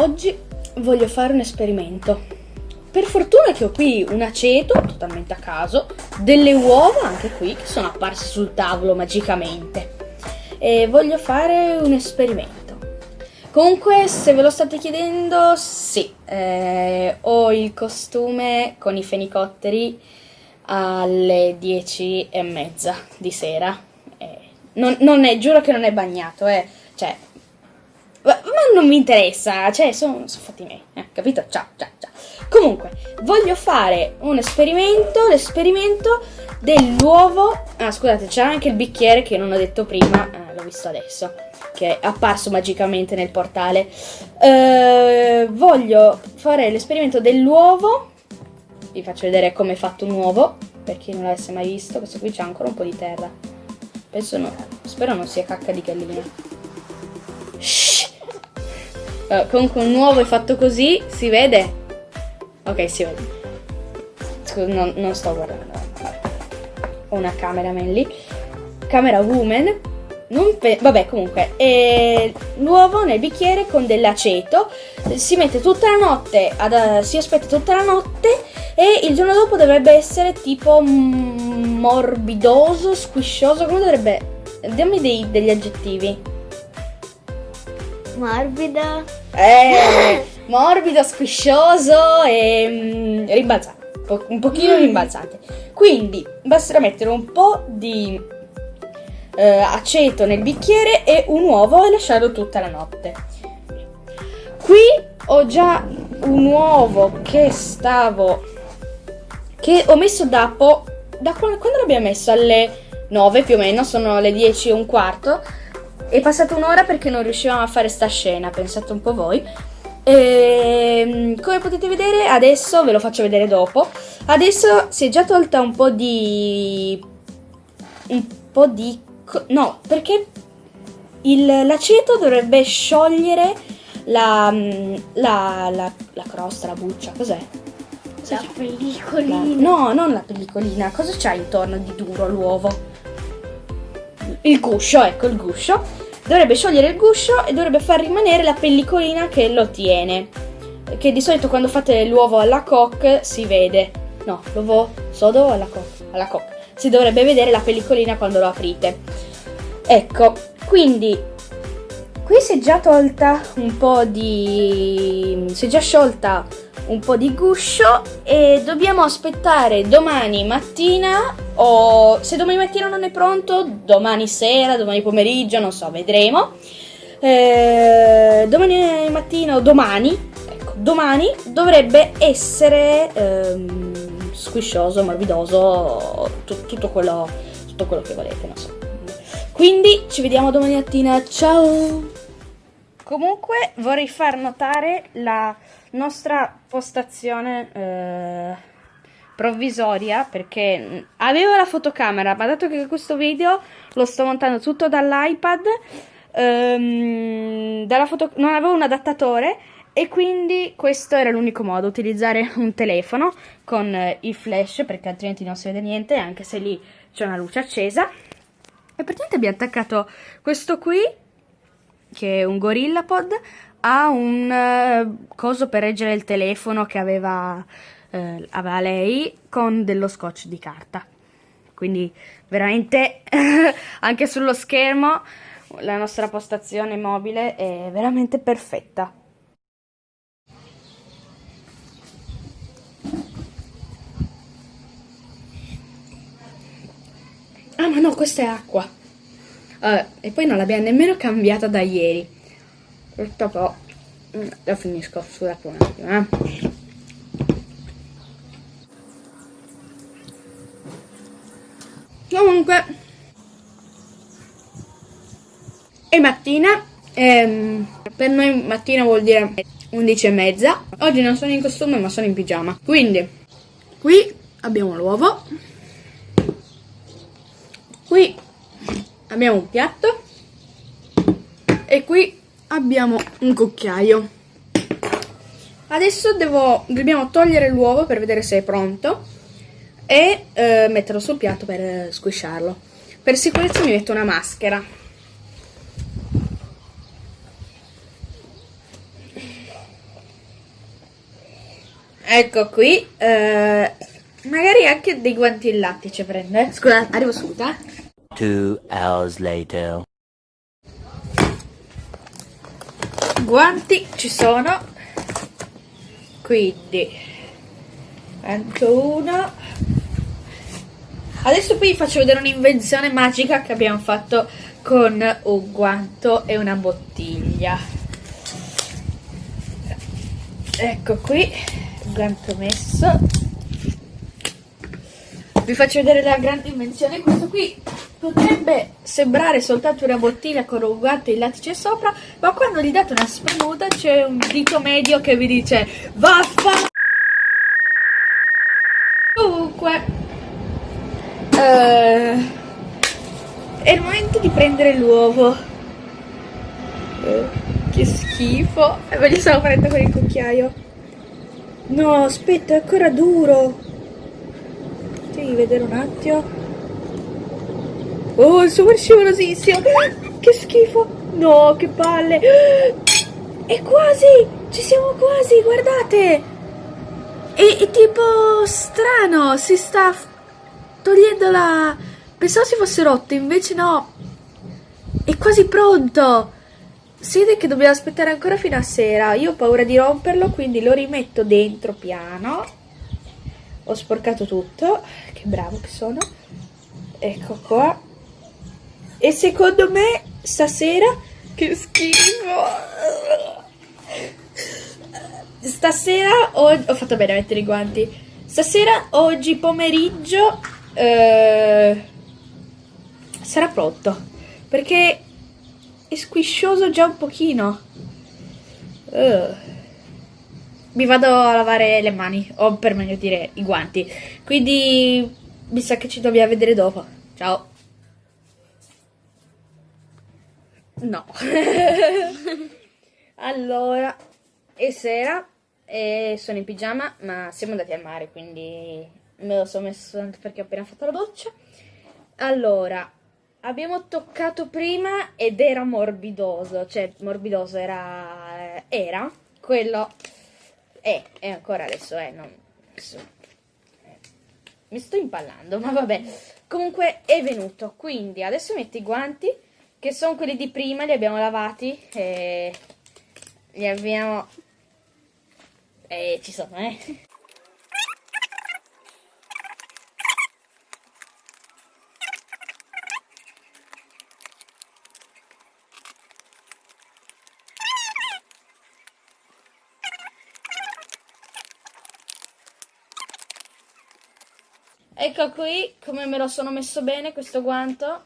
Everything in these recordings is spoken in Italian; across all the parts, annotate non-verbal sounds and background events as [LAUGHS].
oggi voglio fare un esperimento. Per fortuna che ho qui un aceto, totalmente a caso, delle uova anche qui che sono apparse sul tavolo magicamente. E voglio fare un esperimento. Comunque, se ve lo state chiedendo, sì, eh, ho il costume con i fenicotteri alle 10 e mezza di sera. Eh, non, non è, giuro che non è bagnato, eh. Cioè, ma, non mi interessa, cioè, sono son fatti miei, eh, capito? Ciao, ciao, ciao. Comunque, voglio fare un esperimento, l'esperimento dell'uovo... Ah, scusate, c'era anche il bicchiere che non ho detto prima, eh, l'ho visto adesso, che è apparso magicamente nel portale. Eh, voglio fare l'esperimento dell'uovo, vi faccio vedere come è fatto un uovo, per chi non l'avesse mai visto, questo qui c'è ancora un po' di terra. Penso no, spero non sia cacca di gallina. Uh, comunque un uovo è fatto così, si vede? Ok, si vede. Scusa, non, non sto guardando. Ho una cameraman lì. Camera woman. Vabbè, comunque, eh, l'uovo nel bicchiere con dell'aceto, si mette tutta la notte, ad, si aspetta tutta la notte e il giorno dopo dovrebbe essere tipo morbidoso, squiscioso, come dovrebbe... Dammi dei, degli aggettivi. Morbido. Eh, [LAUGHS] morbido, squiscioso e mm, rimbalzante. un pochino mm. rimbalzante. Quindi basterà mettere un po' di eh, aceto nel bicchiere e un uovo e lasciarlo tutta la notte. Qui ho già un uovo che stavo che ho messo da po' da quando, quando l'abbiamo messo alle 9 più o meno, sono le 10 e un quarto è passata un'ora perché non riuscivamo a fare sta scena, pensate un po' voi. E, ehm, come potete vedere adesso, ve lo faccio vedere dopo, adesso si è già tolta un po' di... un po' di... no, perché l'aceto dovrebbe sciogliere la, la, la, la crosta, la buccia, cos'è? La pellicolina. No, non la pellicolina, cosa c'ha intorno di duro l'uovo? Il guscio, ecco il guscio dovrebbe sciogliere il guscio e dovrebbe far rimanere la pellicolina che lo tiene. Che di solito quando fate l'uovo alla coque si vede. No, l'uovo sodo alla coque? Alla coque. Si dovrebbe vedere la pellicolina quando lo aprite. Ecco, quindi qui si è già tolta un po' di... si è già sciolta un po' di guscio e dobbiamo aspettare domani mattina o se domani mattina non è pronto, domani sera, domani pomeriggio, non so, vedremo. Eh, domani mattina o domani, ecco, domani dovrebbe essere ehm, squiscioso, morbidoso, tutto quello, tutto quello che volete, non so. Quindi ci vediamo domani mattina, ciao! Comunque vorrei far notare la nostra postazione eh, provvisoria perché avevo la fotocamera ma dato che questo video lo sto montando tutto dall'iPad ehm, dalla non avevo un adattatore e quindi questo era l'unico modo, utilizzare [LAUGHS] un telefono con eh, il flash perché altrimenti non si vede niente anche se lì c'è una luce accesa. E praticamente abbiamo attaccato questo qui che è un GorillaPod, ha un uh, coso per reggere il telefono che aveva, uh, aveva lei con dello scotch di carta. Quindi veramente [LAUGHS] anche sullo schermo la nostra postazione mobile è veramente perfetta. Ah ma no, questa è acqua. Uh, e poi non l'abbiamo nemmeno cambiata da ieri. Dopo mm, lo finisco, scusate un attimo. Eh. Comunque, è mattina, ehm, per noi mattina vuol dire 11 e mezza. Oggi non sono in costume ma sono in pigiama. Quindi, qui abbiamo l'uovo. Qui abbiamo un piatto e qui abbiamo un cucchiaio. Adesso devo, dobbiamo togliere l'uovo per vedere se è pronto e eh, metterlo sul piatto per eh, squisciarlo. Per sicurezza mi metto una maschera. Ecco qui. eh, magari anche dei guanti in lattice prende. Scusa, arrivo subito, eh. Two hours later. Guanti ci sono. Quindi. Anche uno. Adesso poi vi faccio vedere un'invenzione magica che abbiamo fatto con un guanto e una bottiglia. Ecco qui, il guanto messo. Vi faccio vedere la grande invenzione. Questo qui potrebbe sembrare soltanto una bottiglia con un guanto in lattice sopra, ma quando gli date una spremuta c'è un dito medio che vi dice vaffa. Comunque, eh, è il momento di prendere l'uovo. Eh, che schifo. E me li stavo prendendo con il cucchiaio. No, aspetta, è ancora duro. Devi vedere un attimo. Oh, è super scivolosissimo. Che schifo. No, che palle. E quasi. Ci siamo quasi, guardate. È, è tipo strano. Si sta togliendo la... Pensavo si fosse rotto, invece no. È quasi pronto. Si vede che dobbiamo aspettare ancora fino a sera. Io ho paura di romperlo, quindi lo rimetto dentro piano. Ho sporcato tutto. Che bravo che sono. Ecco qua. E secondo me stasera che schifo. Stasera ho, ho fatto bene a mettere i guanti. Stasera oggi pomeriggio eh, sarà pronto perché è squiscioso già un pochino. Eh, mi vado a lavare le mani, o per meglio dire i guanti. Quindi mi sa che ci dobbiamo vedere dopo. Ciao. No. [LAUGHS] allora, è sera e sono in pigiama, ma siamo andati al mare, quindi me lo sono messo soltanto perché ho appena fatto la doccia. Allora, abbiamo toccato prima ed era morbidoso, cioè morbidoso era, era quello, è, è ancora adesso, è, non, adesso- mi sto impallando, ma vabbè. Comunque è venuto, quindi adesso metto i guanti, che sono quelli di prima, li abbiamo lavati e li abbiamo... E ci sono, eh. Ecco qui come me lo sono messo bene questo guanto.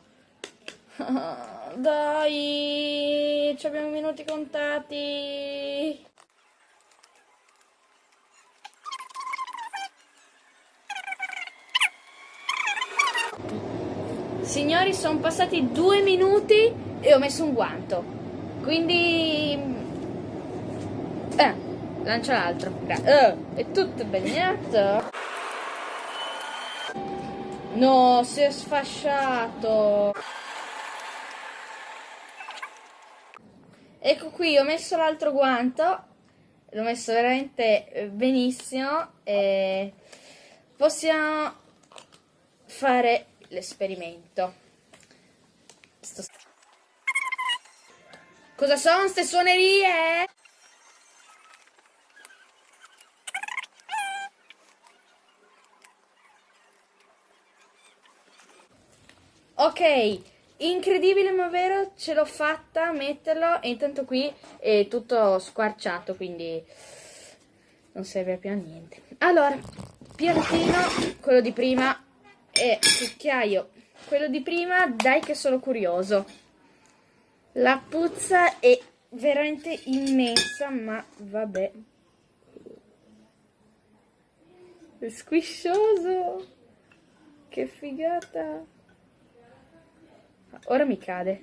[LAUGHS] Dai, ci abbiamo minuti contati. Signori, sono passati due minuti e ho messo un guanto. Quindi... Eh, lancia l'altro. Eh, è tutto bagnato. No, si è sfasciato. Ecco qui, ho messo l'altro guanto. L'ho messo veramente eh, benissimo. E possiamo fare l'esperimento. Sto- Cosa sono ste suonerie? Ok, incredibile ma vero, ce l'ho fatta a metterlo e intanto qui è tutto squarciato, quindi non serve più a niente. Allora, piantino, quello di prima e cucchiaio, quello di prima, dai che sono curioso. La puzza è veramente immensa, ma vabbè. È squiscioso. Che figata. Ora mi cade.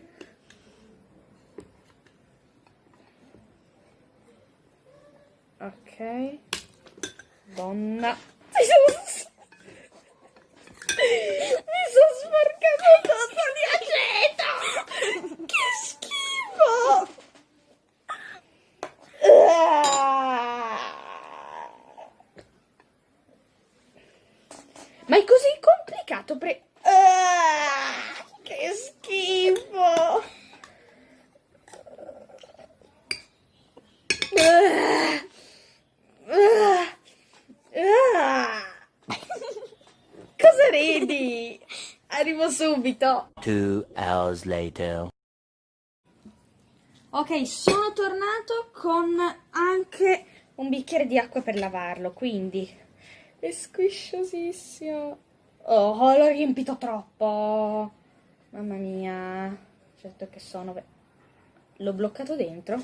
Ok. Donna. Mi sono... Mi sono sporcato tutto di aceto. Che schifo. Ah. Ma è così complicato? Pre... Ah, che schifo! Ah, ah, ah. Cosa ridi? Arrivo subito. Two hours later. Ok, sono tornato con anche un bicchiere di acqua per lavarlo, quindi è squisciosissimo. Oh, l'ho riempito troppo. Mamma mia. Certo che sono... L'ho bloccato dentro?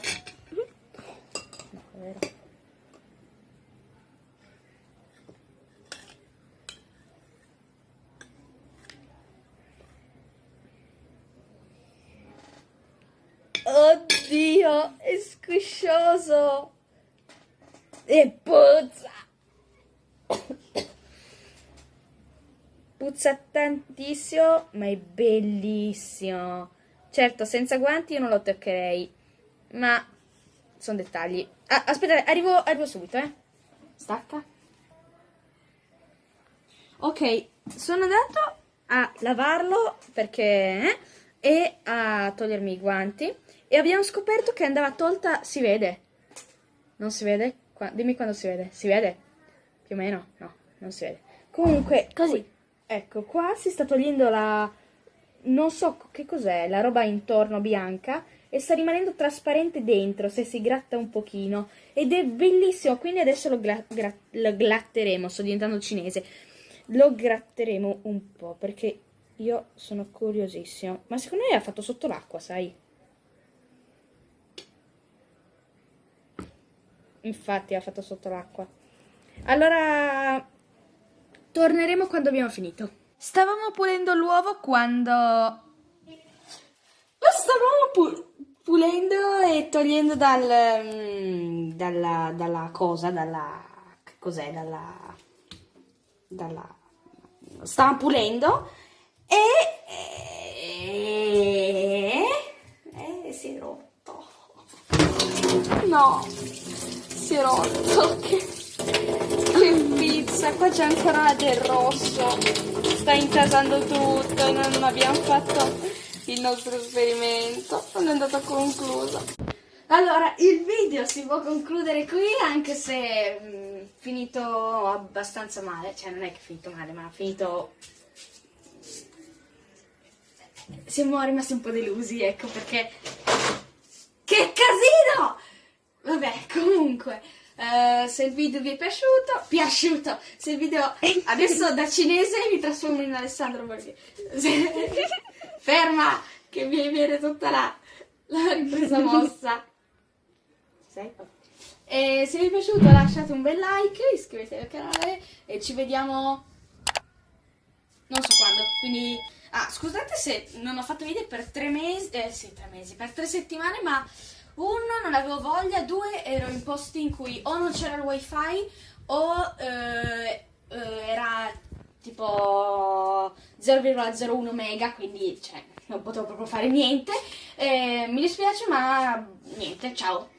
No, è vero. Squiscioso. E puzza. Puzza tantissimo, ma è bellissimo. Certo, senza guanti io non lo toccherei, ma sono dettagli. Ah, aspetta, arrivo, arrivo subito, eh. Stacca. Ok, sono andato a lavarlo perché... eh, e a togliermi i guanti e abbiamo scoperto che andava tolta... Si vede? Non si vede? Qua- dimmi quando si vede. Si vede? Più o meno? No, non si vede. Comunque, Così. qui- ecco, qua si sta togliendo la... Non so che cos'è, la roba intorno bianca e sta rimanendo trasparente dentro se si gratta un pochino. Ed è bellissimo, quindi adesso lo, gla- lo glatteremo, sto diventando cinese. Lo gratteremo un po' perché io sono curiosissimo. Ma secondo me ha fatto sotto l'acqua, sai? Infatti ha fatto sotto l'acqua. Allora, torneremo quando abbiamo finito. Stavamo pulendo l'uovo quando... Lo stavamo pu- pulendo e togliendo dal... mm, dalla, dalla cosa, dalla... che cos'è? Dalla... dalla... Stavamo pulendo e... e... e si è rotto. No, si è rotto. Che, che pizza, qua c'è ancora del rosso. Sta intasando tutto non abbiamo fatto il nostro esperimento. Non è andato concluso. Allora, il video si può concludere qui anche se mm, finito abbastanza male. Cioè, non è che è finito male, ma ha finito siamo rimasti un po' delusi, ecco perché. Che casino! Vabbè, comunque, eh, se il video vi è piaciuto, piaciuto, se il video adesso da cinese mi trasformo in Alessandro perché [LAUGHS] ferma che mi viene tutta la, la ripresa mossa. Sei? E se vi è piaciuto lasciate un bel like, iscrivetevi al canale e ci vediamo non so quando, quindi... Ah, scusate se non ho fatto video per tre mesi, eh sì, tre mesi, per tre settimane, ma uno, non avevo voglia, due, ero in posti in cui o non c'era il wifi o eh, eh, era tipo 0,01 mega, quindi cioè, non potevo proprio fare niente. Eh, mi dispiace, ma niente, ciao.